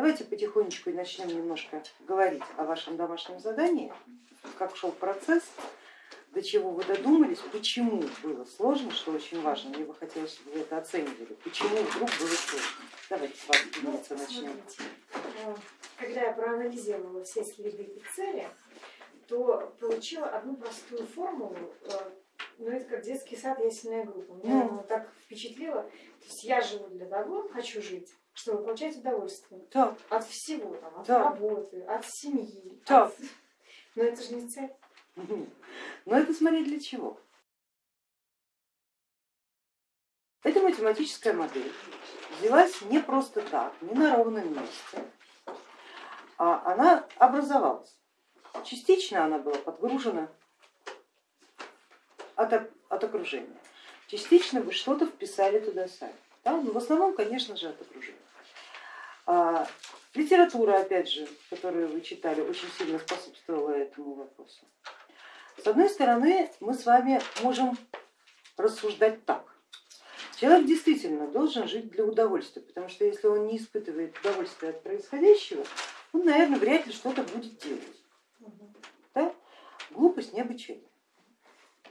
Давайте потихонечку начнем немножко говорить о вашем домашнем задании, как шел процесс, до чего вы додумались, почему было сложно, что очень важно, мне бы хотелось, чтобы вы это оценивали, почему вдруг было сложно. Давайте с вами Ну, начнем. э, Когда я проанализировала все следы и цели, то получила одну простую формулу, э, ну это как детский сад, ясельная группа. Меня она так впечатлила. То есть я живу для того, хочу жить, чтобы получать удовольствие Так, от всего, там, от Да. работы, от семьи. Да. от- Но это же не цель. но это смотреть для чего. Эта математическая модель взялась не просто так, не на ровном месте, а она образовалась. Частично она была подгружена от, от окружения, частично вы что-то вписали туда сами. Да? Но в основном, конечно же, от окружения. А, литература, опять же, которую вы читали, очень сильно способствовала этому вопросу. С одной стороны, мы с вами можем рассуждать так. Человек действительно должен жить для удовольствия, потому что если он не испытывает удовольствия от происходящего, он, наверное, вряд ли что-то будет делать. Да? Глупость необычайная.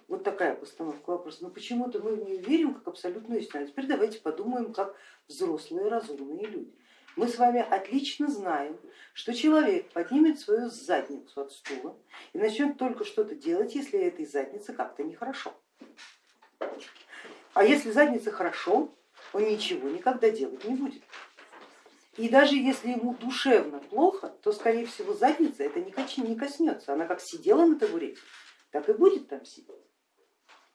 Вот такая постановка вопроса. Но почему-то мы в нее верим как абсолютную истину. А теперь давайте подумаем, как взрослые разумные люди. Мы с вами отлично знаем, что человек поднимет свою задницу от стула и начнет только что-то делать, если этой заднице как-то нехорошо. А если задница хорошо, он ничего никогда делать не будет. И даже если ему душевно плохо, то скорее всего задница это не коснется. Она как сидела на табурете, так и будет там сидеть.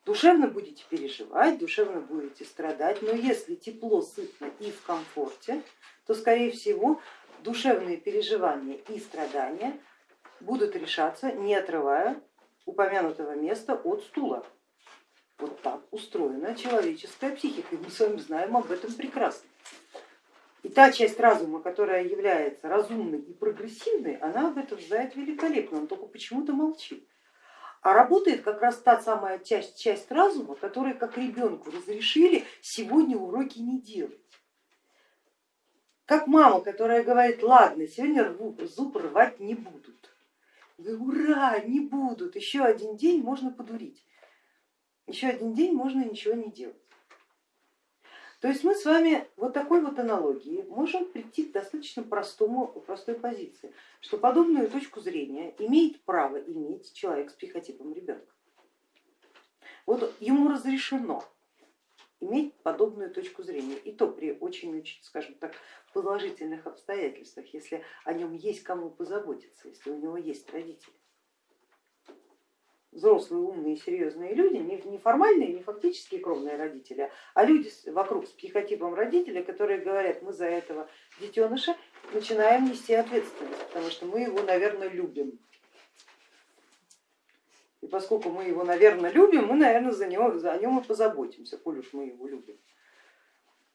Душевно будете переживать, душевно будете страдать, но если тепло, сытно и в комфорте, то скорее всего душевные переживания и страдания будут решаться, не отрывая упомянутого места от стула. Вот так устроена человеческая психика, и мы с вами знаем об этом прекрасно. И та часть разума, которая является разумной и прогрессивной, она об этом знает великолепно, он только почему-то молчит. А работает как раз та самая часть, часть разума, которой как ребенку разрешили сегодня уроки не делать. Как мама, которая говорит, ладно, сегодня рву, зуб рвать не будут. Ура, не будут, еще один день можно подурить, еще один день можно ничего не делать. То есть мы с вами вот такой вот аналогии можем прийти к достаточно простому, простой позиции, что подобную точку зрения имеет право иметь человек с психотипом ребенка. Вот ему разрешено иметь подобную точку зрения, и то при очень-очень, скажем так, положительных обстоятельствах, если о нем есть кому позаботиться, если у него есть родители. Взрослые, умные, серьезные люди, не формальные, не фактические кровные родители, а люди вокруг с психотипом родителей, которые говорят, мы за этого детеныша начинаем нести ответственность, потому что мы его, наверное, любим. И поскольку мы его, наверное, любим, мы, наверное, за него, за нем и позаботимся, коль уж мы его любим.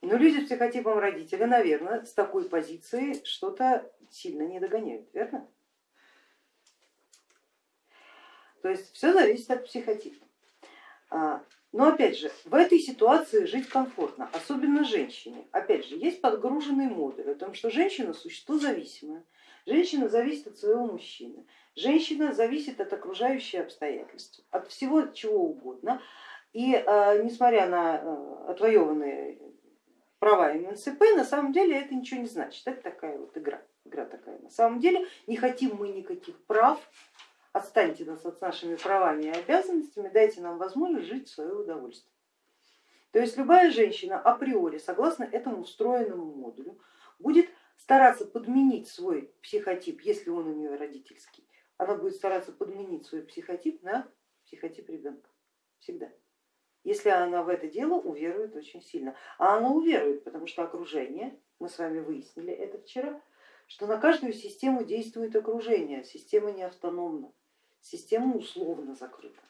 Но люди с психотипом родителя, наверное, с такой позиции что-то сильно не догоняют, верно? То есть все зависит от психотипа. А, Но опять же, в этой ситуации жить комфортно, особенно женщине. Опять же, есть подгруженный модуль о том, что женщина существо зависимое, женщина зависит от своего мужчины, женщина зависит от окружающих обстоятельств, от всего чего угодно. И э, несмотря на э, отвоеванные права МНСП, на самом деле это ничего не значит, это такая вот игра, игра такая. На самом деле не хотим мы никаких прав, отстаньте нас от нашими правами и обязанностями, дайте нам возможность жить в свое удовольствие. То есть любая женщина априори, согласно этому встроенному модулю, будет стараться подменить свой психотип, если он у нее родительский, она будет стараться подменить свой психотип на психотип ребенка, всегда. Если она в это дело уверует очень сильно. А она уверует, потому что окружение, мы с вами выяснили это вчера, что на каждую систему действует окружение, система не автономна, система условно закрыта.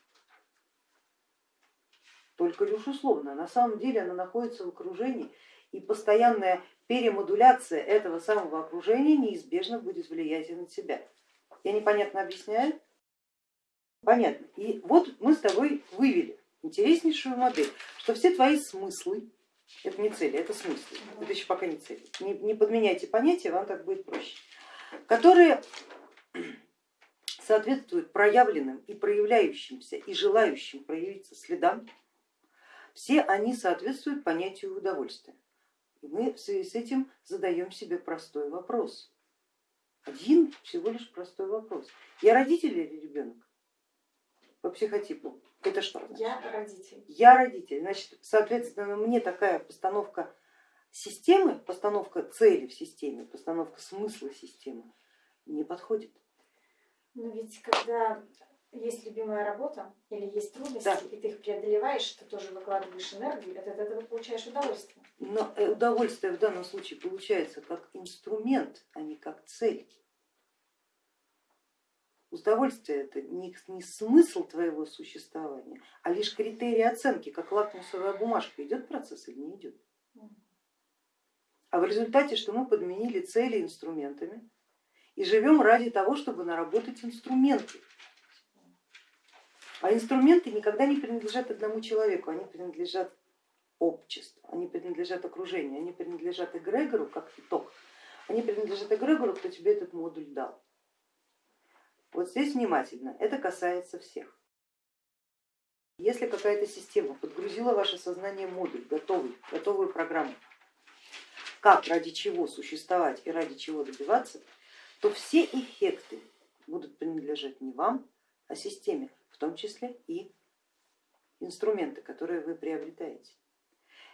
Только лишь условно, на самом деле она находится в окружении и постоянная перемодуляция этого самого окружения неизбежно будет влиять и на тебя. Я непонятно объясняю? Понятно. И вот мы с тобой вывели интереснейшую модель, что все твои смыслы, Это не цели, это смысл. Это еще пока не цели. Не, не подменяйте понятия, вам так будет проще. Которые соответствуют проявленным и проявляющимся и желающим проявиться следам, все они соответствуют понятию удовольствия. И мы в связи с этим задаем себе простой вопрос. Один всего лишь простой вопрос. Я родитель или ребенок? По психотипу. Это что? Я родитель. Я родитель. Значит, соответственно, мне такая постановка системы, постановка цели в системе, постановка смысла системы не подходит. Но ведь когда есть любимая работа или есть трудности, Да. и ты их преодолеваешь, ты тоже выкладываешь энергию, от этого получаешь удовольствие. Но э, удовольствие в данном случае получается как инструмент, а не как цель. Удовольствие это не, не смысл твоего существования, а лишь критерий оценки, как лакмусовая бумажка, идет процесс или не идет. А в результате, что мы подменили цели инструментами и живем ради того, чтобы наработать инструменты. А инструменты никогда не принадлежат одному человеку, они принадлежат обществу, они принадлежат окружению, они принадлежат эгрегору как итог, они принадлежат эгрегору, кто тебе этот модуль дал. Вот здесь внимательно, это касается всех. Если какая-то система подгрузила ваше сознание модуль, готовый, готовую программу, как, ради чего существовать и ради чего добиваться, то все эффекты будут принадлежать не вам, а системе, в том числе и инструменты, которые вы приобретаете.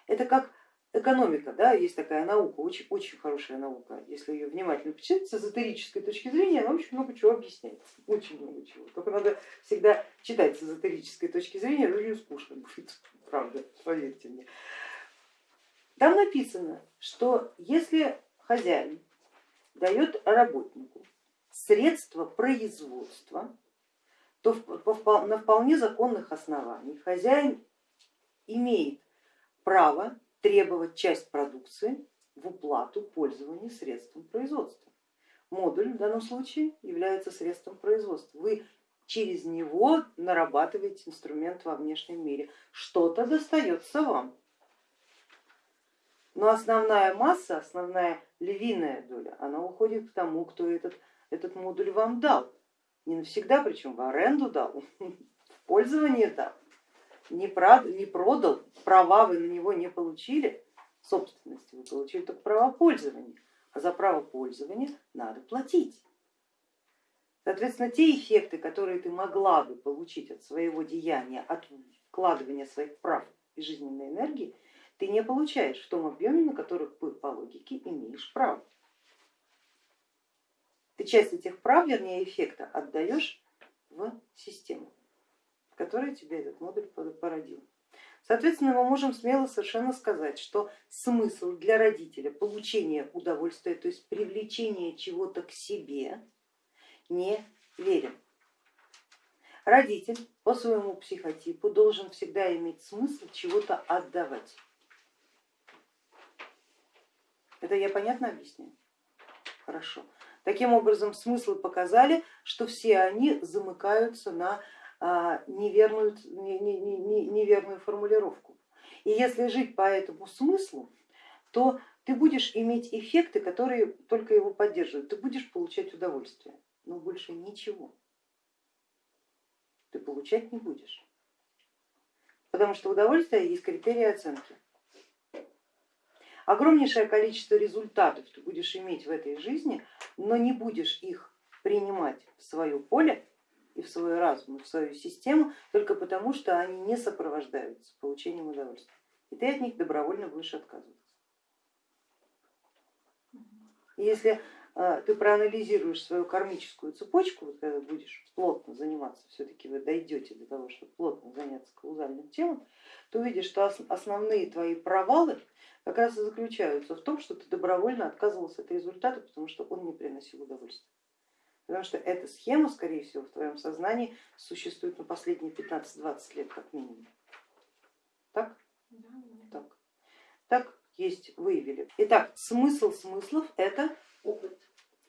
Это как экономика, да, есть такая наука, очень, очень хорошая наука, если ее внимательно почитать, с эзотерической точки зрения, она очень много чего объясняет, очень много чего. Только надо всегда читать с эзотерической точки зрения, это очень скучно будет, правда, поверьте мне. Там написано, что если хозяин дает работнику средства производства, то на вполне законных основаниях хозяин имеет право требовать часть продукции в уплату пользования средством производства. Модуль в данном случае является средством производства. Вы через него нарабатываете инструмент во внешнем мире. Что-то достается вам. Но основная масса, основная львиная доля, она уходит к тому, кто этот, этот модуль вам дал. Не навсегда, причем в аренду дал, в пользование дал, не, прод, не продал, права вы на него не получили, собственности вы получили только право пользования, а за право пользования надо платить. Соответственно, те эффекты, которые ты могла бы получить от своего деяния, от вкладывания своих прав и жизненной энергии, ты не получаешь в том объеме, на которых по логике имеешь право. Ты часть этих прав, вернее эффекта, отдаешь в систему, в которой тебе этот модуль породил. Соответственно, мы можем смело совершенно сказать, что смысл для родителя получения удовольствия, то есть привлечения чего-то к себе, не верен. Родитель по своему психотипу должен всегда иметь смысл чего-то отдавать. Это я понятно объясняю? Хорошо. Таким образом, смыслы показали, что все они замыкаются на а, неверную, неверную формулировку. И если жить по этому смыслу, то ты будешь иметь эффекты, которые только его поддерживают. Ты будешь получать удовольствие, но больше ничего ты получать не будешь. Потому что удовольствие есть критерий оценки огромнейшее количество результатов ты будешь иметь в этой жизни, но не будешь их принимать в свое поле и в свой разум, в свою систему, только потому, что они не сопровождаются получением удовольствия. И ты от них добровольно будешь отказываться. И если ты проанализируешь свою кармическую цепочку, вот когда будешь плотно заниматься, все-таки вы дойдете до того, чтобы плотно заняться каузальным телом, то увидишь, что основные твои провалы как раз и заключаются в том, что ты добровольно отказывался от результата, потому что он не приносил удовольствия. Потому что эта схема, скорее всего, в твоем сознании существует на последние 15-20 лет как минимум. Так? Да, Так. Так есть, выявили. Итак, смысл смыслов это опыт.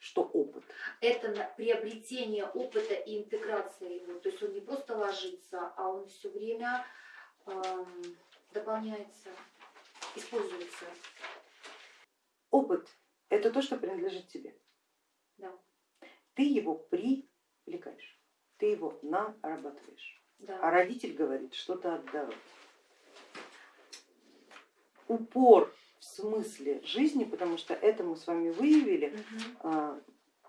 Что опыт? Это приобретение опыта и интеграция его. То есть он не просто ложится, а он все время э, дополняется используется. Опыт это то, что принадлежит тебе. Да. Ты его привлекаешь, ты его нарабатываешь. Да. А родитель говорит что-то отдавать. Упор смысле жизни, потому что это мы с вами выявили, а,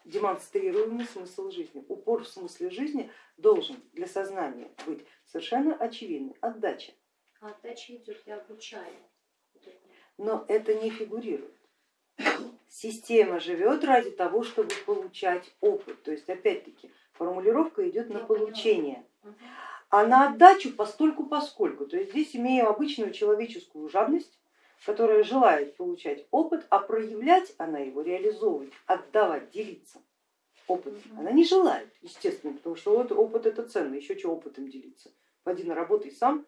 демонстрируемый смысл жизни. Упор в смысле жизни должен для сознания быть совершенно очевидный, отдача, А отдача идет, я обучаю. Но это не фигурирует. Система живет ради того, чтобы получать опыт, то есть опять-таки формулировка идет на Я получение, а на отдачу постольку поскольку. То есть здесь имею обычную человеческую жадность, которая желает получать опыт, а проявлять она его, реализовывать, отдавать, делиться опытом. Она не желает, естественно, потому что вот опыт это ценно, еще что опытом делиться. Пойди наработай сам.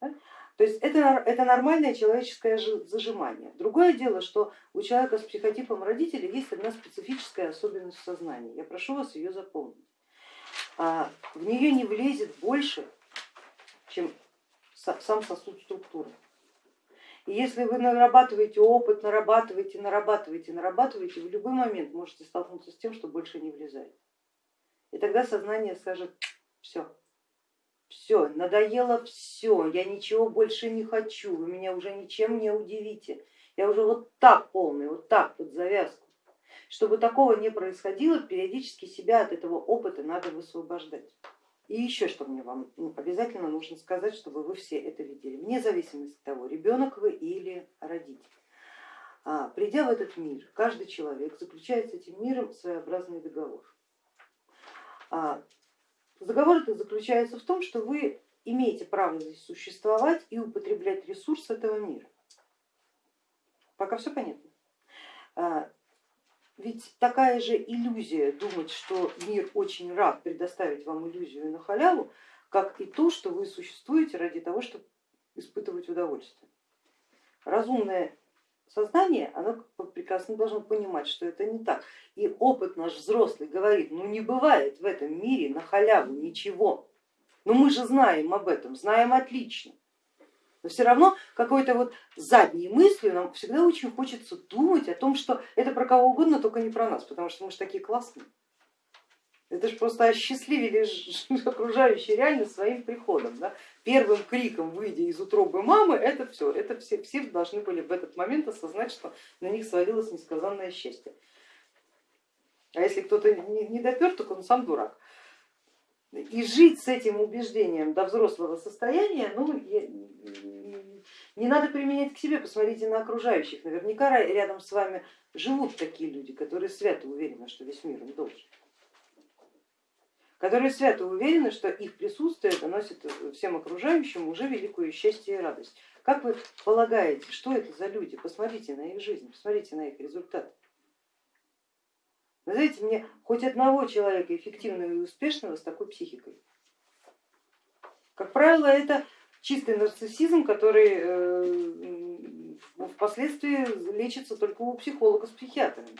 Да? То есть это, это нормальное человеческое жи- зажимание. Другое дело, что у человека с психотипом родителей есть одна специфическая особенность в сознании. Я прошу вас ее запомнить. А, В нее не влезет больше, чем са- сам сосуд структуры. И если вы нарабатываете опыт, нарабатываете, нарабатываете, нарабатываете, в любой момент можете столкнуться с тем, что больше не влезает. И тогда сознание скажет, все, все, надоело все, я ничего больше не хочу, вы меня уже ничем не удивите. Я уже вот так полный, вот так под завязку. Чтобы такого не происходило, периодически себя от этого опыта надо высвобождать. И еще что мне вам ну, обязательно нужно сказать, чтобы вы все это видели, вне зависимости от того, ребенок вы или родитель. А, придя в этот мир, каждый человек заключает с этим миром своеобразный договор. А, договор этот заключается в том, что вы имеете право здесь существовать и употреблять ресурс этого мира. Пока все понятно. Ведь такая же иллюзия думать, что мир очень рад предоставить вам иллюзию на халяву, как и то, что вы существуете ради того, чтобы испытывать удовольствие. Разумное сознание, оно прекрасно должно понимать, что это не так. И опыт наш взрослый говорит, ну не бывает в этом мире на халяву ничего. Но мы же знаем об этом, знаем отлично. Но все равно какой-то вот задней мыслью нам всегда очень хочется думать о том, что это про кого угодно, только не про нас, потому что мы же такие классные. Это же просто осчастливили окружающую реальность своим приходом. Да? Первым криком, выйдя из утробы мамы, это все, это все, все должны были в этот момент осознать, что на них свалилось несказанное счастье. А если кто-то не, не допер, так он сам дурак. И жить с этим убеждением до взрослого состояния, ну, не надо применять к себе, посмотрите на окружающих. Наверняка рядом с вами живут такие люди, которые свято уверены, что весь мир им должен. Которые свято уверены, что их присутствие доносит всем окружающим уже великое счастье и радость. Как вы полагаете, что это за люди? Посмотрите на их жизнь, посмотрите на их результаты. Назовите мне хоть одного человека эффективного и успешного с такой психикой. Как правило, это чистый нарциссизм, который впоследствии лечится только у психолога с психиатрами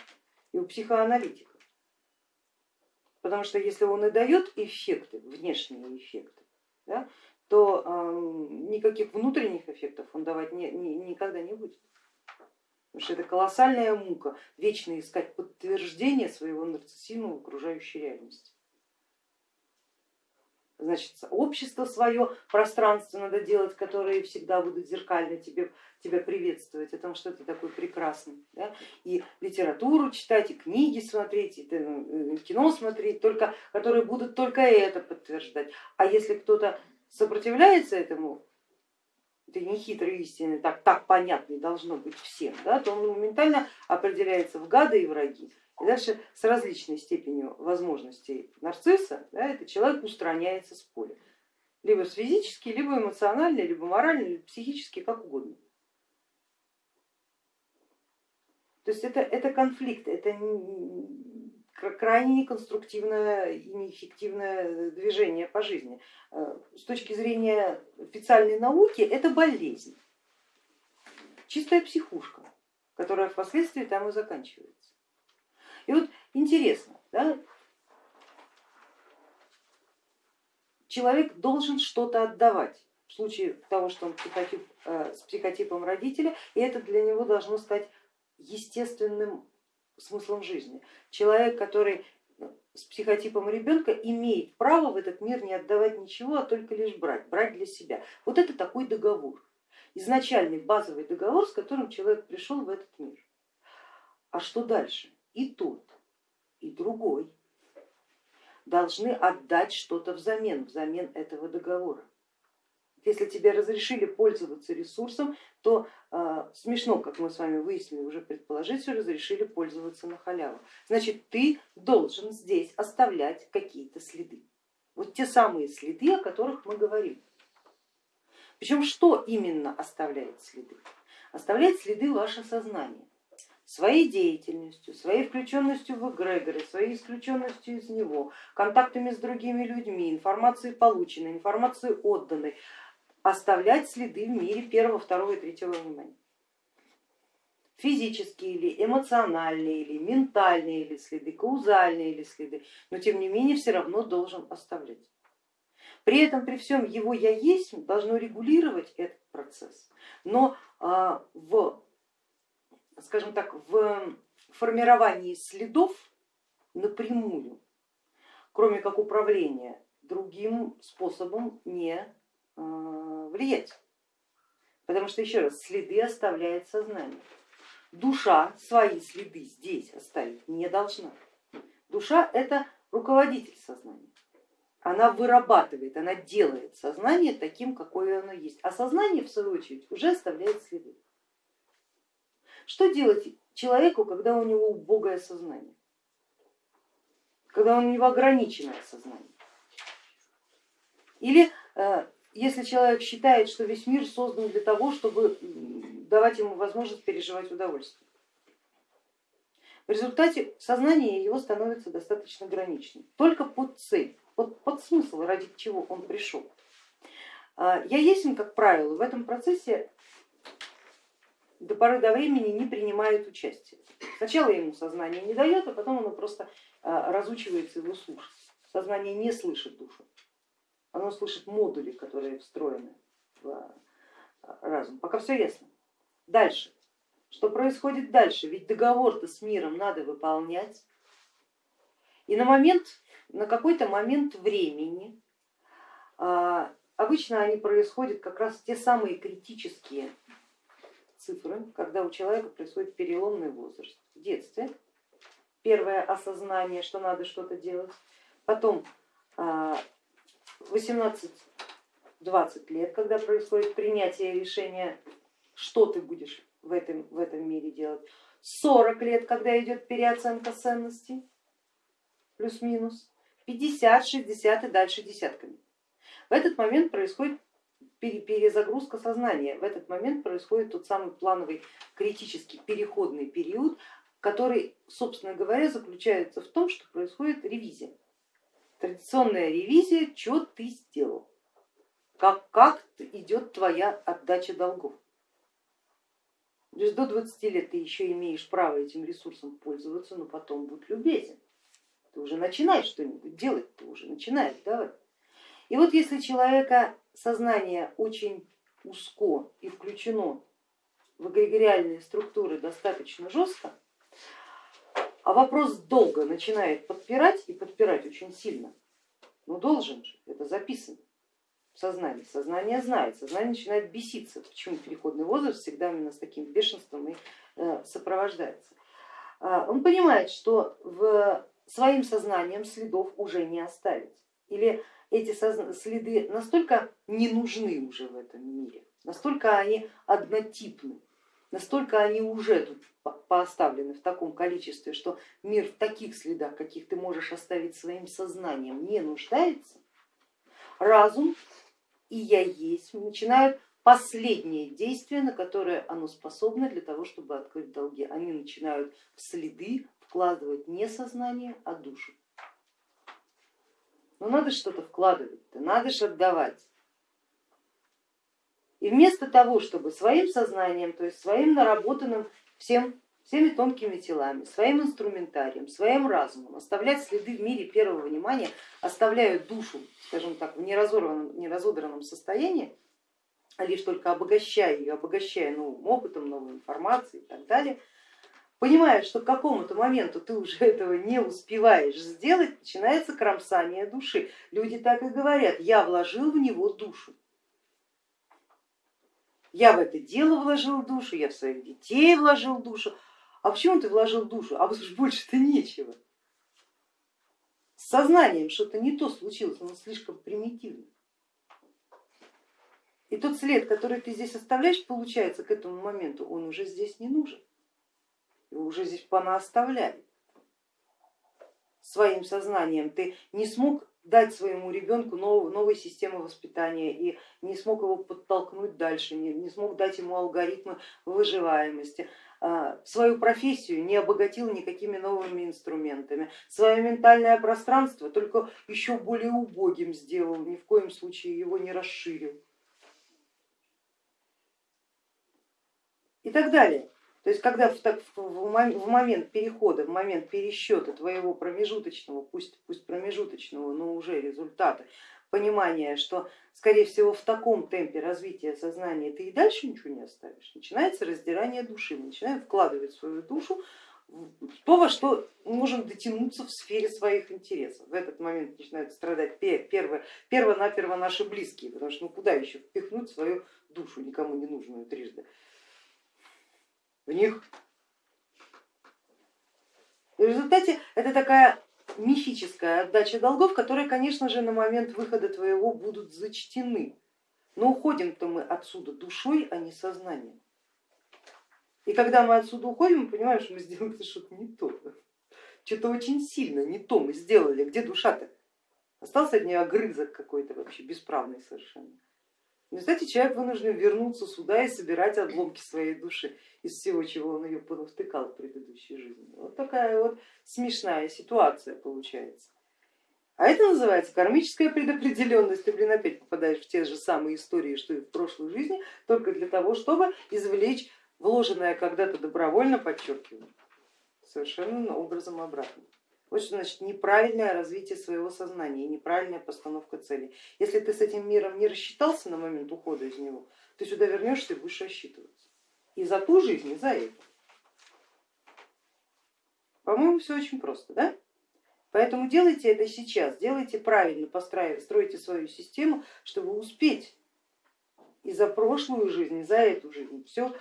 и у психоаналитиков. Потому что если он и дает эффекты, внешние эффекты, да, то э, никаких внутренних эффектов он давать никогда не будет. Потому что это колоссальная мука, вечно искать подтверждение своего нарциссизма в окружающей реальности. Значит, общество свое, пространство надо делать, которые всегда будут зеркально тебе, тебя приветствовать, о том, что ты такой прекрасный. Да? И литературу читать, и книги смотреть, и кино смотреть, только, которые будут только это подтверждать. А если кто-то сопротивляется этому, этой нехитрой истины, так, так понятной должно быть всем, да, то он моментально определяется в гады и враги. И дальше с различной степенью возможностей нарцисса да, этот человек устраняется с поля. Либо физически, либо эмоционально, либо морально, либо психически, как угодно. То есть это, это конфликт, это крайне неконструктивное и неэффективное движение по жизни. С точки зрения официальной науки это болезнь, чистая психушка, которая впоследствии там и заканчивается. И вот интересно, да, человек должен что-то отдавать. в случае того, что он психотип, э, с психотипом родителя, и это для него должно стать естественным смыслом жизни. Человек, который с психотипом ребенка имеет право в этот мир не отдавать ничего, а только лишь брать, брать для себя. Вот это такой договор, изначальный базовый договор, с которым человек пришел в этот мир. А что дальше? И тот, и другой должны отдать что-то взамен, взамен этого договора. Если тебе разрешили пользоваться ресурсом, то э, смешно, как мы с вами выяснили, уже предположить, что разрешили пользоваться на халяву. Значит, ты должен здесь оставлять какие-то следы. Вот те самые следы, о которых мы говорим. Причем что именно оставляет следы? Оставляет следы ваше сознание своей деятельностью, своей включенностью в эгрегоры, своей исключенностью из него, контактами с другими людьми, информацией полученной, информацией отданной, оставлять следы в мире первого, второго и третьего внимания. Физические или эмоциональные, или ментальные или следы, каузальные или следы, но тем не менее все равно должен оставлять. При этом, при всем его я есть должно регулировать этот процесс, но а, в скажем так, в формировании следов напрямую, кроме как управления, другим способом не влиять. Потому что, еще раз, следы оставляет сознание. Душа свои следы здесь оставить не должна. Душа это руководитель сознания. Она вырабатывает, она делает сознание таким, какое оно есть. А сознание, в свою очередь, уже оставляет следы. Что делать человеку, когда у него убогое сознание, когда у него ограниченное сознание? Или э, если человек считает, что весь мир создан для того, чтобы давать ему возможность переживать удовольствие. В результате сознание его становится достаточно граничным, только под цель, под, под смысл, ради чего он пришел. А, я есть, как правило, в этом процессе до поры до времени не принимает участие. Сначала ему сознание не дает, а потом оно просто а, разучивается его слушать. Сознание не слышит душу, оно слышит модули, которые встроены в а, разум. Пока все ясно. Дальше. Что происходит дальше? Ведь договор-то с миром надо выполнять. И на момент, на какой-то момент времени, а, обычно они происходят как раз те самые критические цифры, когда у человека происходит переломный возраст. В детстве первое осознание, что надо что-то делать, потом 18-20 а, лет, когда происходит принятие решения, что ты будешь в этом, в этом мире делать, 40 лет, когда идет переоценка ценностей, плюс-минус, 50, 60 и дальше десятками. В этот момент происходит перезагрузка сознания. В этот момент происходит тот самый плановый критический переходный период, который, собственно говоря, заключается в том, что происходит ревизия. Традиционная ревизия, что ты сделал, как, как идет твоя отдача долгов. То есть до 20 лет ты еще имеешь право этим ресурсом пользоваться, но потом будь любезен. Ты уже начинаешь что-нибудь делать, ты уже начинаешь давай. И вот если человека сознание очень узко и включено в эгрегориальные структуры достаточно жестко, а вопрос долго начинает подпирать и подпирать очень сильно, ну должен же, это записано в сознании, сознание знает, сознание начинает беситься, почему переходный возраст всегда именно с таким бешенством и э, сопровождается. А, он понимает, что в своим сознанием следов уже не оставить. Или эти следы настолько не нужны уже в этом мире, настолько они однотипны, настолько они уже тут поставлены в таком количестве, что мир в таких следах, каких ты можешь оставить своим сознанием, не нуждается, разум и я есть начинают последнее действие, на которое оно способно для того, чтобы открыть долги. Они начинают в следы вкладывать не сознание, а душу. Ну надо что-то вкладывать, надо же отдавать. И вместо того, чтобы своим сознанием, то есть своим наработанным всем, всеми тонкими телами, своим инструментарием, своим разумом оставлять следы в мире первого внимания, оставляют душу, скажем так, в неразорванном, неразодранном состоянии, а лишь только обогащая ее, обогащая новым опытом, новой информацией и так далее, понимает, что к какому-то моменту ты уже этого не успеваешь сделать, начинается кромсание души. Люди так и говорят, я вложил в него душу. Я в это дело вложил душу, я в своих детей вложил душу. А почему ты вложил душу? А больше-то нечего. С сознанием что-то не то случилось, оно слишком примитивно. И тот след, который ты здесь оставляешь, получается, к этому моменту он уже здесь не нужен. Его уже здесь понаоставляли. Своим сознанием ты не смог дать своему ребенку новую, новой системы воспитания и не смог его подтолкнуть дальше, не, не смог дать ему алгоритмы выживаемости, а, свою профессию не обогатил никакими новыми инструментами, свое ментальное пространство только еще более убогим сделал, ни в коем случае его не расширил. И так далее. То есть когда в, в момент перехода, в момент пересчета твоего промежуточного, пусть, пусть промежуточного, но уже результата, понимания, что скорее всего в таком темпе развития сознания ты и дальше ничего не оставишь, начинается раздирание души, мы начинаем вкладывать свою душу в то, во что можем дотянуться в сфере своих интересов. В этот момент начинают страдать перво, перво-наперво наши близкие, потому что ну куда еще впихнуть свою душу, никому не нужную трижды в них. В результате это такая мифическая отдача долгов, которые, конечно же, на момент выхода твоего будут зачтены. Но уходим-то мы отсюда душой, а не сознанием. И когда мы отсюда уходим, мы понимаем, что мы сделали что-то не то. Что-то очень сильно не то мы сделали. Где душа-то? Остался от нее огрызок какой-то вообще бесправный совершенно. В результате человек вынужден вернуться сюда и собирать обломки своей души из всего, чего он ее понавтыкал в предыдущей жизни. Вот такая вот смешная ситуация получается. А это называется кармическая предопределенность. Ты, блин, опять попадаешь в те же самые истории, что и в прошлой жизни, только для того, чтобы извлечь вложенное когда-то добровольно, подчеркиваю, совершенно образом обратно. Вот что значит неправильное развитие своего сознания неправильная постановка целей. Если ты с этим миром не рассчитался на момент ухода из него, ты сюда вернешься и будешь рассчитываться. И за ту жизнь, и за эту. По-моему, все очень просто, да? Поэтому делайте это сейчас, делайте правильно, стройте свою систему, чтобы успеть и за прошлую жизнь, и за эту жизнь, все,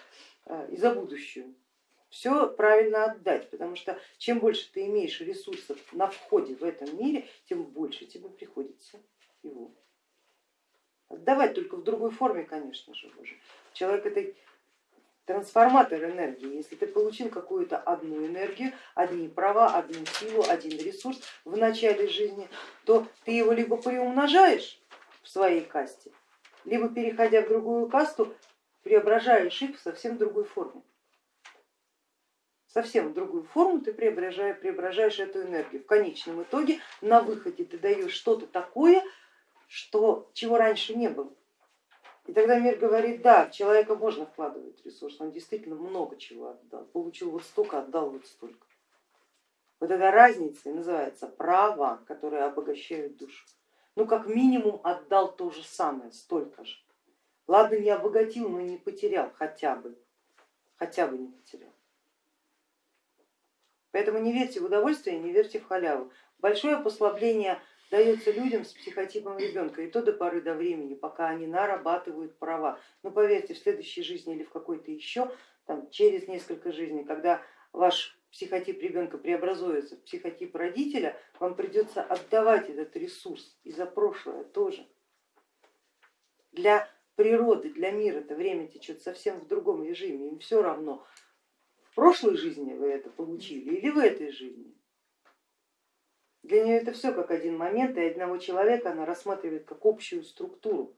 э, и за будущую все правильно отдать, потому что чем больше ты имеешь ресурсов на входе в этом мире, тем больше тебе приходится его отдавать, только в другой форме, конечно же. Уже. Человек это трансформатор энергии. Если ты получил какую-то одну энергию, одни права, одну силу, один ресурс в начале жизни, то ты его либо приумножаешь в своей касте, либо переходя в другую касту, преображаешь их в совсем другой форме совсем в другую форму ты преображаешь, преображаешь эту энергию. В конечном итоге на выходе ты даешь что-то такое, что, чего раньше не было. И тогда мир говорит, да, в человека можно вкладывать ресурс, он действительно много чего отдал, получил вот столько, отдал вот столько. Вот эта разница и называется права, которые обогащают душу. Ну как минимум отдал то же самое, столько же. Ладно, не обогатил, но не потерял хотя бы, хотя бы не потерял. Поэтому не верьте в удовольствие, не верьте в халяву. Большое послабление дается людям с психотипом ребенка, и то до поры до времени, пока они нарабатывают права. Но поверьте, в следующей жизни или в какой-то еще, там, через несколько жизней, когда ваш психотип ребенка преобразуется в психотип родителя, вам придется отдавать этот ресурс и за прошлое тоже. Для природы, для мира это время течет совсем в другом режиме, им все равно, прошлой жизни вы это получили или в этой жизни. Для нее это все как один момент, и одного человека она рассматривает как общую структуру,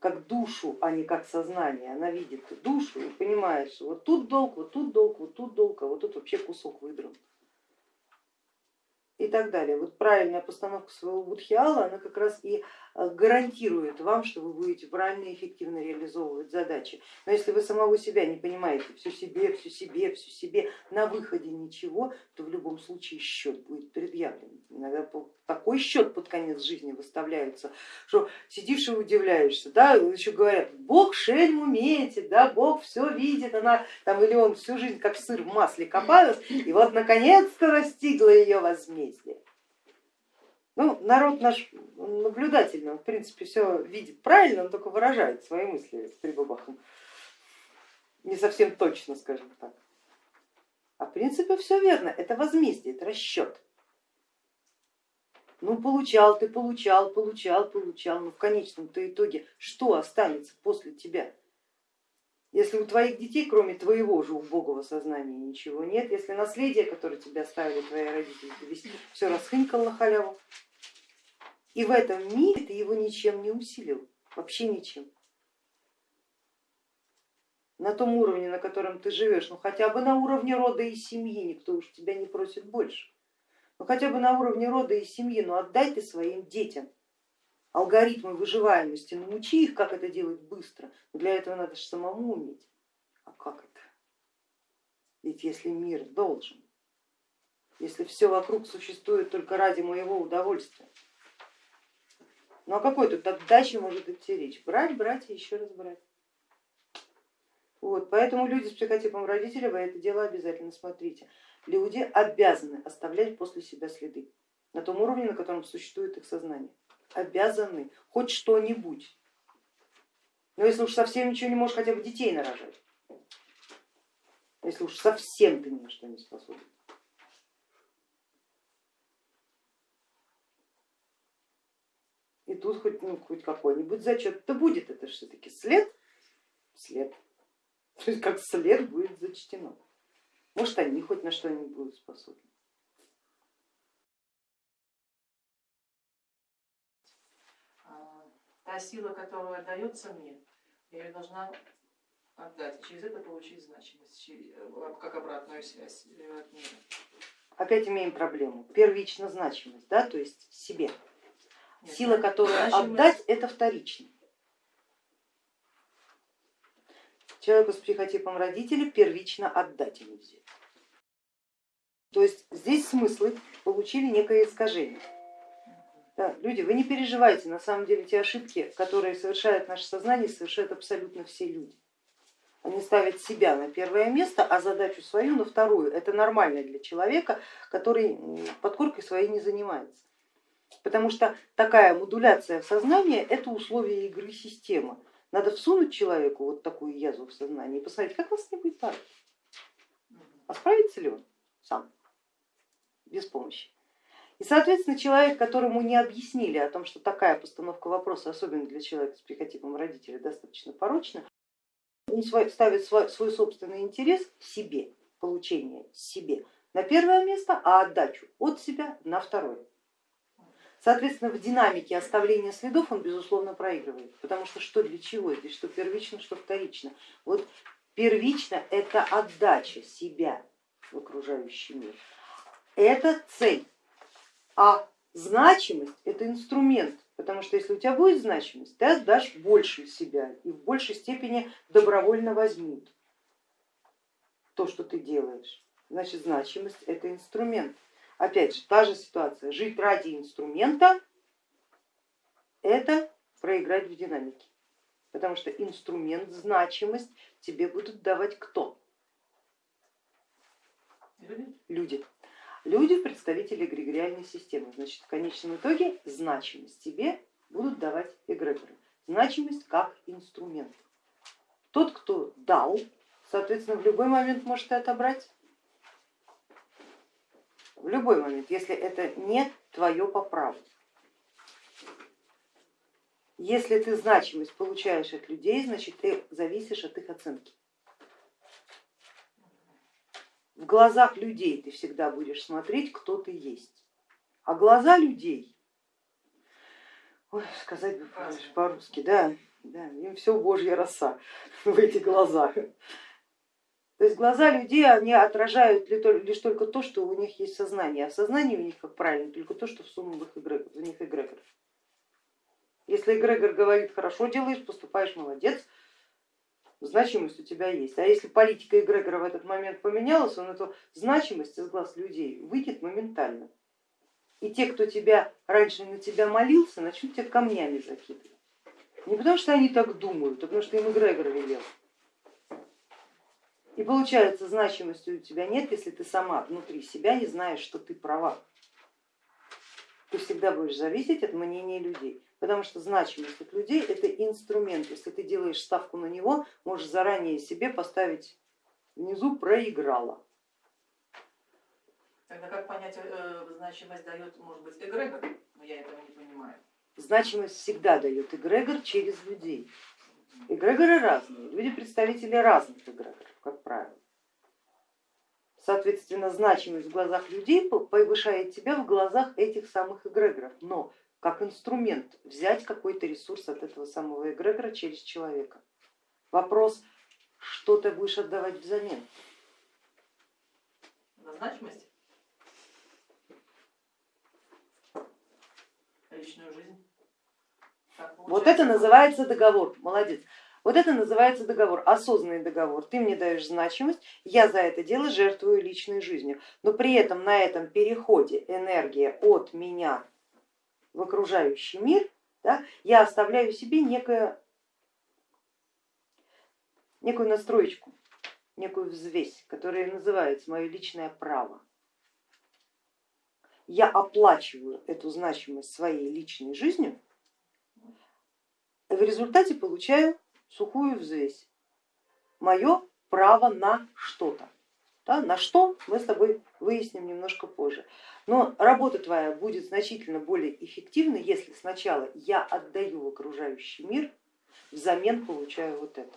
как душу, а не как сознание. Она видит душу и понимает, что вот тут долг, вот тут долг, вот тут долг, а вот тут вообще кусок выдран. И так далее. Вот правильная постановка своего будхиала, она как раз и гарантирует вам, что вы будете правильно и эффективно реализовывать задачи. Но если вы самого себя не понимаете, все себе, все себе, все себе, на выходе ничего, то в любом случае счет будет предъявлен. Иногда такой счет под конец жизни выставляется, что сидишь и удивляешься, да, еще говорят, Бог шельм умеете, да, Бог все видит, она там или он всю жизнь как сыр в масле копалась, и вот наконец-то достигла ее возмездие. Ну, народ наш наблюдательный, он в принципе все видит правильно, он только выражает свои мысли с прибабахом. Не совсем точно, скажем так. А в принципе все верно, это возмездие, это расчет. Ну получал ты, получал, получал, получал, но в конечном-то итоге что останется после тебя? Если у твоих детей, кроме твоего же убогого сознания, ничего нет, если наследие, которое тебе оставили твои родители, все расхынькал на халяву, и в этом мире ты его ничем не усилил, вообще ничем. На том уровне, на котором ты живешь, ну хотя бы на уровне рода и семьи, никто уж тебя не просит больше. Ну хотя бы на уровне рода и семьи, ну отдай ты своим детям алгоритмы выживаемости, научи их, как это делать быстро. Но для этого надо же самому уметь. А как это? Ведь если мир должен, если все вокруг существует только ради моего удовольствия, ну о какой тут отдаче может идти речь? Брать, брать и еще раз брать. Вот, поэтому люди с психотипом родителей, вы это дело обязательно смотрите. Люди обязаны оставлять после себя следы на том уровне, на котором существует их сознание. Обязаны хоть что-нибудь. Но если уж совсем ничего не можешь, хотя бы детей нарожать. Если уж совсем ты ни на что не способен. И тут хоть, ну, хоть какой-нибудь зачет-то будет, это все-таки след, след, то есть как след будет зачтено. Может они хоть на что-нибудь будут способны. А, та сила, которая дается мне, я ее должна отдать, через это получить значимость, э, как обратную связь от мира. Опять имеем проблему, первично значимость, да, то есть себе. Сила, которую отдать, это вторично. Человеку с психотипом родителей первично отдать ему взять. То есть здесь смыслы получили некое искажение. Да, люди, вы не переживайте, на самом деле те ошибки, которые совершают наше сознание, совершают абсолютно все люди. Они ставят себя на первое место, а задачу свою на вторую. Это нормально для человека, который подкоркой своей не занимается потому что такая модуляция в сознании это условие игры системы. Надо всунуть человеку вот такую язву в сознание и посмотреть, как вас не будет парить. А справится ли он сам, без помощи? И, соответственно, человек, которому не объяснили о том, что такая постановка вопроса, особенно для человека с психотипом родителей, достаточно порочна, он ставит свой, свой собственный интерес себе, получение себе на первое место, а отдачу от себя на второе. Соответственно, в динамике оставления следов он безусловно проигрывает, потому что что для чего это, что первично, что вторично. Вот первично это отдача себя в окружающий мир, это цель, а значимость это инструмент, потому что если у тебя будет значимость, ты отдашь больше себя и в большей степени добровольно возьмут то, что ты делаешь. Значит, значимость это инструмент. Опять же, та же ситуация, жить ради инструмента это проиграть в динамике, потому что инструмент, значимость тебе будут давать кто? Люди. Люди, представители эгрегориальной системы. Значит, в конечном итоге значимость тебе будут давать эгрегоры. Значимость как инструмент. Тот, кто дал, соответственно, в любой момент может и отобрать в любой момент, если это не твое по праву. Если ты значимость получаешь от людей, значит ты зависишь от их оценки. В глазах людей ты всегда будешь смотреть, кто ты есть. А глаза людей, ой, сказать бы по-русски, да, да, им все божья роса в эти глаза. То есть глаза людей они отражают лишь только то, что у них есть сознание, а сознание у них, как правильно, только то, что в их эгрегор, в них эгрегор. Если эгрегор говорит, хорошо делаешь, поступаешь, молодец, значимость у тебя есть. А если политика эгрегора в этот момент поменялась, он эту значимость из глаз людей выйдет моментально. И те, кто тебя раньше на тебя молился, начнут тебя камнями закидывать. Не потому что они так думают, а потому что им эгрегор велел. И получается, значимости у тебя нет, если ты сама внутри себя не знаешь, что ты права. Ты всегда будешь зависеть от мнения людей, потому что значимость от людей это инструмент. Если ты делаешь ставку на него, можешь заранее себе поставить внизу проиграла. Тогда как понять, э, значимость дает, может быть, эгрегор? Но я этого не понимаю. Значимость всегда дает эгрегор через людей. Эгрегоры разные, люди представители разных эгрегоров, как правило. Соответственно, значимость в глазах людей повышает тебя в глазах этих самых эгрегоров, но как инструмент взять какой-то ресурс от этого самого эгрегора через человека. Вопрос, что ты будешь отдавать взамен? На значимость? Личную жизнь? Вот это называется договор, молодец. Вот это называется договор, осознанный договор. Ты мне даешь значимость, я за это дело жертвую личной жизнью. Но при этом на этом переходе энергия от меня в окружающий мир, да, я оставляю себе некое, некую настроечку, некую взвесь, которая называется мое личное право. Я оплачиваю эту значимость своей личной жизнью, в результате получаю сухую взвесь. Мое право на что-то. Да, на что мы с тобой выясним немножко позже. Но работа твоя будет значительно более эффективна, если сначала я отдаю в окружающий мир, взамен получаю вот это.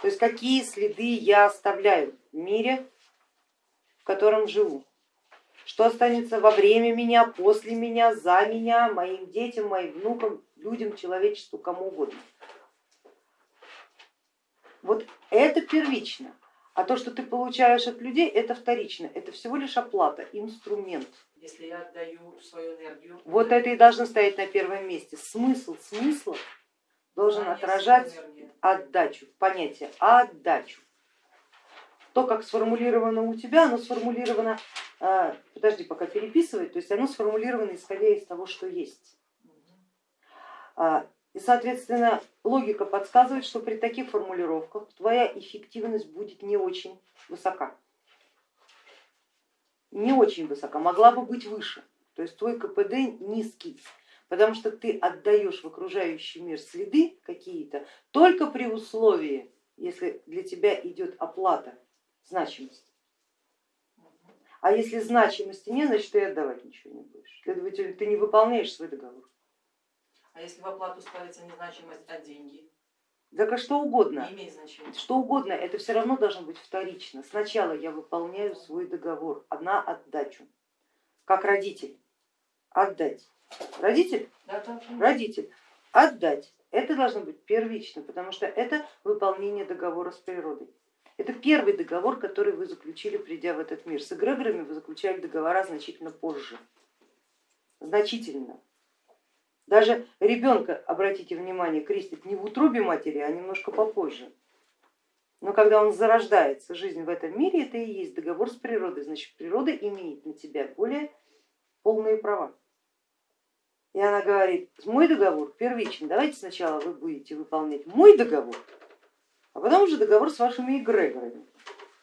То есть какие следы я оставляю в мире, в котором живу. Что останется во время меня, после меня, за меня, моим детям, моим внукам, людям, человечеству, кому угодно. Вот это первично, а то, что ты получаешь от людей, это вторично, это всего лишь оплата, инструмент. Если я отдаю свою энергию. Вот это и должно стоять на первом месте. Смысл смысла должен а отражать отдачу, понятие отдачу. То, как сформулировано у тебя, оно сформулировано, а, подожди, пока переписывать, то есть оно сформулировано исходя из того, что есть. И, соответственно, логика подсказывает, что при таких формулировках твоя эффективность будет не очень высока. Не очень высока, могла бы быть выше. То есть твой КПД низкий, потому что ты отдаешь в окружающий мир следы какие-то только при условии, если для тебя идет оплата значимости. А если значимости нет, значит ты отдавать ничего не будешь. Следовательно, ты не выполняешь свой договор. А если в оплату ставится не значимость, а деньги? Так а что угодно. Не имеет значения. Что угодно, это все равно должно быть вторично. Сначала я выполняю свой договор на отдачу, как родитель. Отдать. Родитель? Да, да. Родитель. Отдать. Это должно быть первично, потому что это выполнение договора с природой. Это первый договор, который вы заключили, придя в этот мир. С эгрегорами вы заключали договора значительно позже. Значительно. Даже ребенка, обратите внимание, крестит не в утробе матери, а немножко попозже. Но когда он зарождается, жизнь в этом мире, это и есть договор с природой, значит природа имеет на тебя более полные права. И она говорит, мой договор первичный, давайте сначала вы будете выполнять мой договор, а потом уже договор с вашими эгрегорами,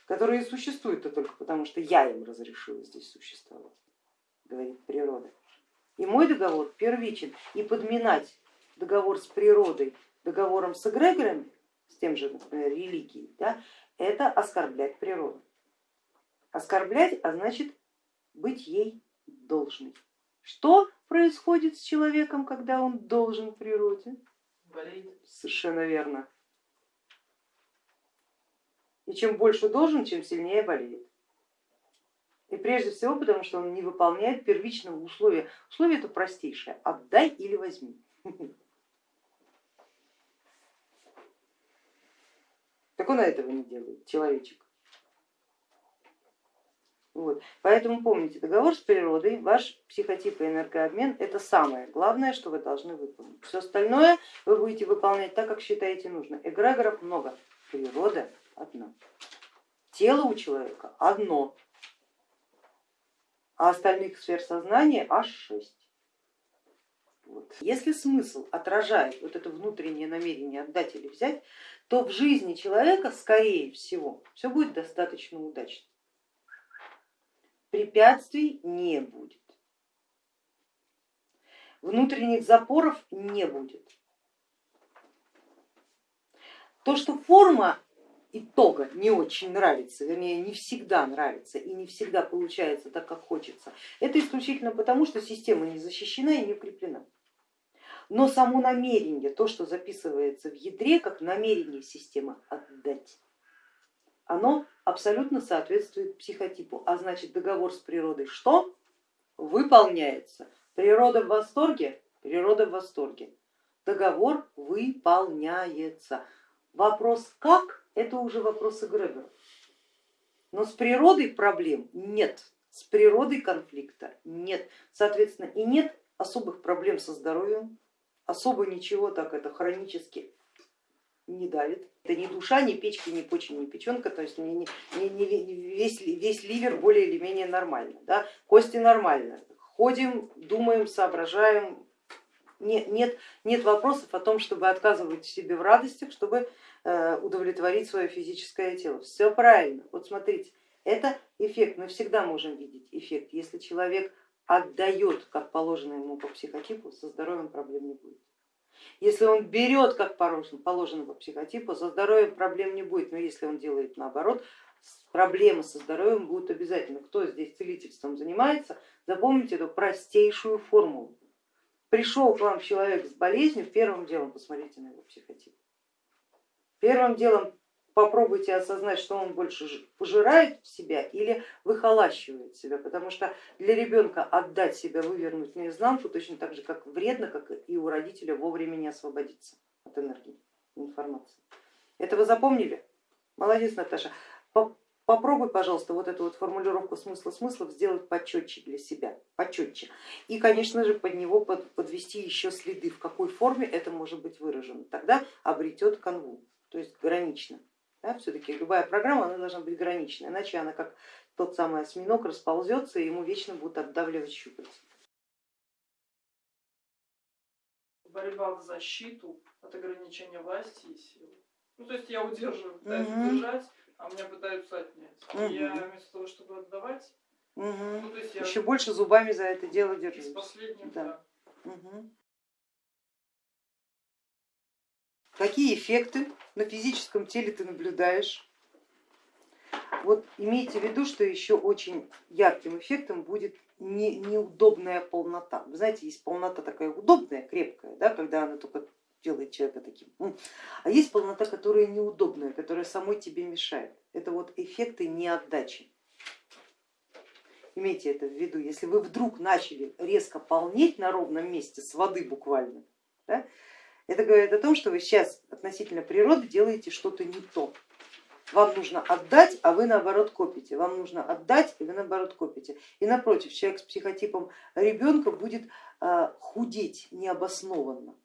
которые существуют-то только потому, что я им разрешила здесь существовать, говорит природа. И мой договор первичен. И подминать договор с природой договором с эгрегорами, с тем же, например, религией, да, это оскорблять природу. Оскорблять, а значит быть ей должной. Что происходит с человеком, когда он должен природе? Болеет. Совершенно верно. И чем больше должен, чем сильнее болеет. Прежде всего потому, что он не выполняет первичного условия. Условие это простейшее, отдай или возьми. Так он этого не делает, человечек. Вот. Поэтому помните, договор с природой, ваш психотип и энергообмен это самое главное, что вы должны выполнить. Все остальное вы будете выполнять так, как считаете нужно. Эгрегоров много, природа одна. Тело у человека одно, а остальных сфер сознания аж шесть. Вот. Если смысл отражает вот это внутреннее намерение отдать или взять, то в жизни человека, скорее всего, все будет достаточно удачно препятствий не будет, внутренних запоров не будет. То, что форма итога не очень нравится, вернее не всегда нравится и не всегда получается так, как хочется, это исключительно потому, что система не защищена и не укреплена. Но само намерение, то, что записывается в ядре, как намерение системы отдать, оно абсолютно соответствует психотипу, а значит договор с природой что? Выполняется. Природа в восторге? Природа в восторге. Договор выполняется. Вопрос как? Это уже вопрос эгрегора. Но с природой проблем нет, с природой конфликта нет. Соответственно, и нет особых проблем со здоровьем, особо ничего так это хронически не давит. Это ни душа, ни печки, ни почки, ни печенка, то есть не, не, не, весь, весь ливер более или менее нормально, да? кости нормально, ходим, думаем, соображаем, нет, нет, нет вопросов о том, чтобы отказывать себе в радостях, чтобы э, удовлетворить свое физическое тело. Все правильно. Вот смотрите, это эффект, мы всегда можем видеть эффект. Если человек отдает, как положено ему по психотипу, со здоровьем проблем не будет. Если он берет, как положено по психотипу, со здоровьем проблем не будет, но если он делает наоборот, проблемы со здоровьем будут обязательно. Кто здесь целительством занимается, запомните эту простейшую формулу. Пришел к вам человек с болезнью, первым делом посмотрите на его психотип. Первым делом попробуйте осознать, что он больше пожирает в себя или выхолащивает себя, потому что для ребенка отдать себя, вывернуть наизнанку точно так же, как вредно, как и у родителя вовремя не освободиться от энергии, информации. Это вы запомнили? Молодец, Наташа. Попробуй, пожалуйста, вот эту вот формулировку смысла смыслов сделать почетче для себя, почетче. И, конечно же, под него подвести еще следы, в какой форме это может быть выражено. Тогда обретет канву, то есть гранично. Да, Все-таки любая программа она должна быть граничной, иначе она как тот самый осьминог расползется и ему вечно будут отдавливать щупальца. Борьба в защиту от ограничения власти и силы. Ну, то есть я удерживаю, пытаюсь угу. удержать, а меня пытаются отнять. Угу. Я вместо того, чтобы отдавать, угу. ну, то есть я еще больше зубами за это дело держусь. Из последних, да. да. Угу. Какие эффекты на физическом теле ты наблюдаешь? Вот имейте в виду, что еще очень ярким эффектом будет не, неудобная полнота. Вы знаете, есть полнота такая удобная, крепкая, да, когда она только делает человека таким. А есть полнота, которая неудобная, которая самой тебе мешает. Это вот эффекты неотдачи. Имейте это в виду, если вы вдруг начали резко полнеть на ровном месте с воды буквально, да, это говорит о том, что вы сейчас относительно природы делаете что-то не то. Вам нужно отдать, а вы наоборот копите. Вам нужно отдать, и вы наоборот копите. И напротив, человек с психотипом ребенка будет а, худеть необоснованно,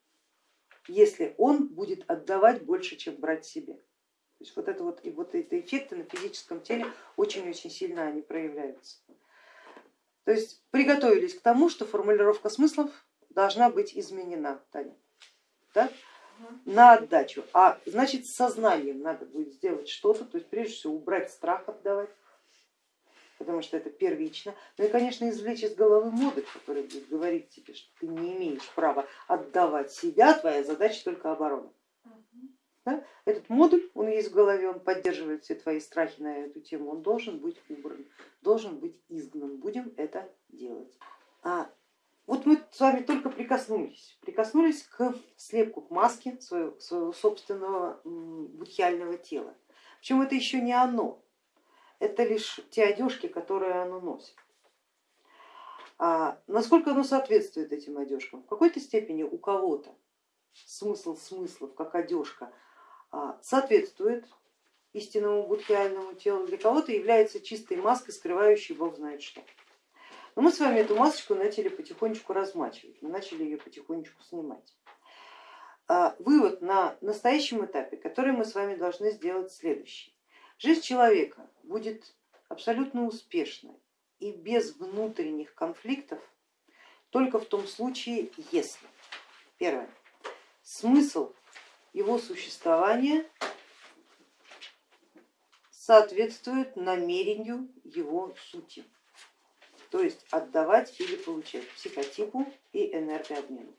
если он будет отдавать больше, чем брать себе. То есть вот это вот, и вот эти эффекты на физическом теле очень-очень сильно они проявляются. То есть приготовились к тому, что формулировка смыслов должна быть изменена, Таня. Да, на отдачу, а значит с сознанием надо будет сделать что-то, то есть прежде всего убрать страх отдавать, потому что это первично. Ну и конечно извлечь из головы модуль, который будет говорить тебе, что ты не имеешь права отдавать себя, твоя задача только оборона. Да? Этот модуль, он есть в голове, он поддерживает все твои страхи на эту тему, он должен быть убран, должен быть изгнан. Будем это делать. А вот мы с вами только прикоснулись, прикоснулись к слепку, к маске своего, своего собственного будхиального тела. Причем это еще не оно, это лишь те одежки, которые оно носит. А насколько оно соответствует этим одежкам? В какой-то степени у кого-то смысл смыслов, как одежка, а, соответствует истинному будхиальному телу, для кого-то является чистой маской, скрывающей бог знает что. Но мы с вами эту масочку начали потихонечку размачивать, мы начали ее потихонечку снимать. А, вывод на настоящем этапе, который мы с вами должны сделать следующий. Жизнь человека будет абсолютно успешной и без внутренних конфликтов только в том случае, если, первое, смысл его существования соответствует намерению его сути, то есть отдавать или получать психотипу и энергообмену.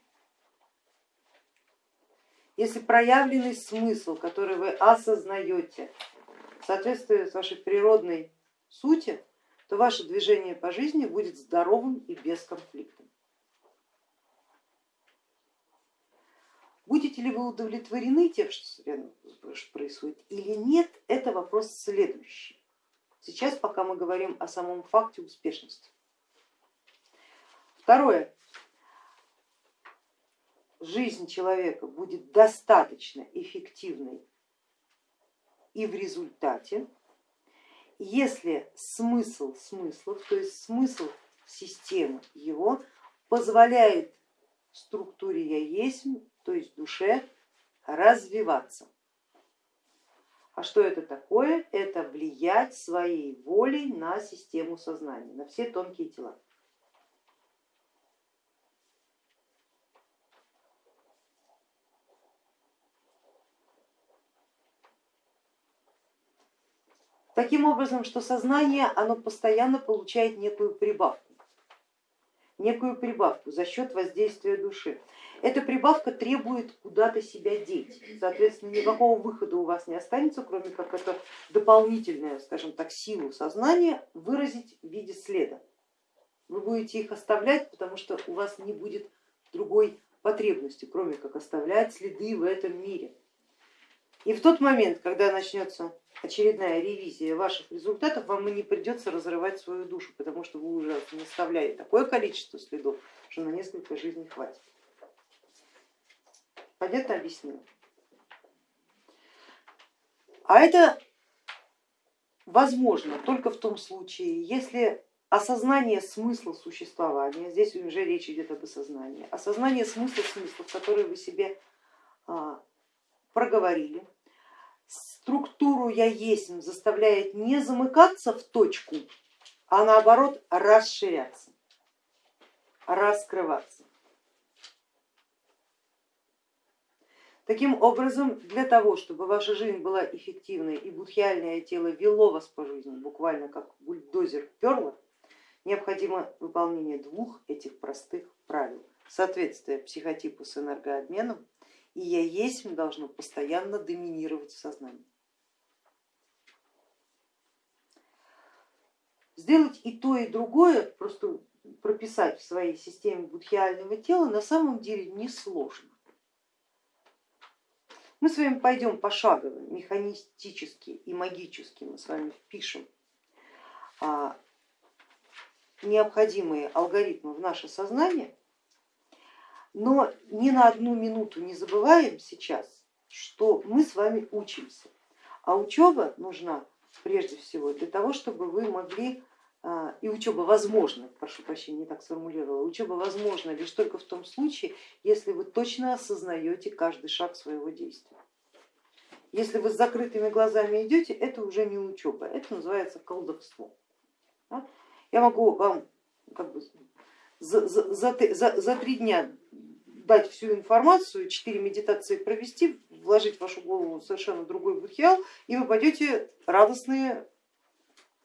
Если проявленный смысл, который вы осознаете, соответствует вашей природной сути, то ваше движение по жизни будет здоровым и бесконфликтным. Будете ли вы удовлетворены тем, что происходит или нет, это вопрос следующий. Сейчас пока мы говорим о самом факте успешности. Второе. Жизнь человека будет достаточно эффективной и в результате, если смысл смыслов, то есть смысл системы его позволяет структуре я есть то есть душе, развиваться. А что это такое? Это влиять своей волей на систему сознания, на все тонкие тела. Таким образом, что сознание оно постоянно получает некую прибавку, некую прибавку за счет воздействия души. Эта прибавка требует куда-то себя деть, соответственно, никакого выхода у вас не останется, кроме как это дополнительную, скажем так, силу сознания выразить в виде следа. Вы будете их оставлять, потому что у вас не будет другой потребности, кроме как оставлять следы в этом мире. И в тот момент, когда начнется очередная ревизия ваших результатов, вам и не придется разрывать свою душу, потому что вы уже оставляли такое количество следов, что на несколько жизней хватит. Понятно объяснила? А это возможно только в том случае, если осознание смысла существования, здесь уже речь идет об осознании, осознание смысла смыслов, которые вы себе а, проговорили, структуру я есть заставляет не замыкаться в точку, а наоборот расширяться, раскрываться. Таким образом, для того, чтобы ваша жизнь была эффективной и будхиальное тело вело вас по жизни, буквально как бульдозер перло, необходимо выполнение двух этих простых правил. Соответствие психотипу с энергообменом и я есть должно постоянно доминировать в сознании. Сделать и то, и другое, просто прописать в своей системе будхиального тела на самом деле несложно. Мы с вами пойдем пошагово, механистически и магически мы с вами впишем а, необходимые алгоритмы в наше сознание, но ни на одну минуту не забываем сейчас, что мы с вами учимся, а учеба нужна прежде всего для того, чтобы вы могли и учеба возможна, прошу прощения, не так сформулировала, учеба возможна лишь только в том случае, если вы точно осознаете каждый шаг своего действия. Если вы с закрытыми глазами идете, это уже не учеба, это называется колдовство. Я могу вам как бы за, за, за, за три дня дать всю информацию, четыре медитации провести, вложить в вашу голову совершенно другой будхиал, и вы пойдете радостные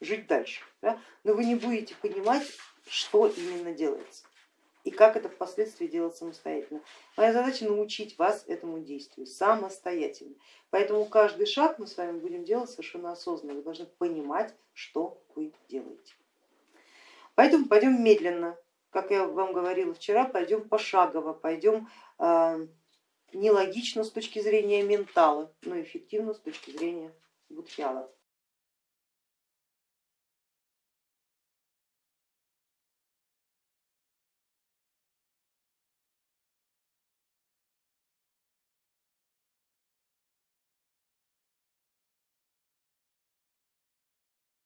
жить дальше. Да? Но вы не будете понимать, что именно делается и как это впоследствии делать самостоятельно. Моя задача научить вас этому действию самостоятельно. Поэтому каждый шаг мы с вами будем делать совершенно осознанно. Вы должны понимать, что вы делаете. Поэтому пойдем медленно, как я вам говорила вчера, пойдем пошагово, пойдем э, нелогично с точки зрения ментала, но эффективно с точки зрения будхиала.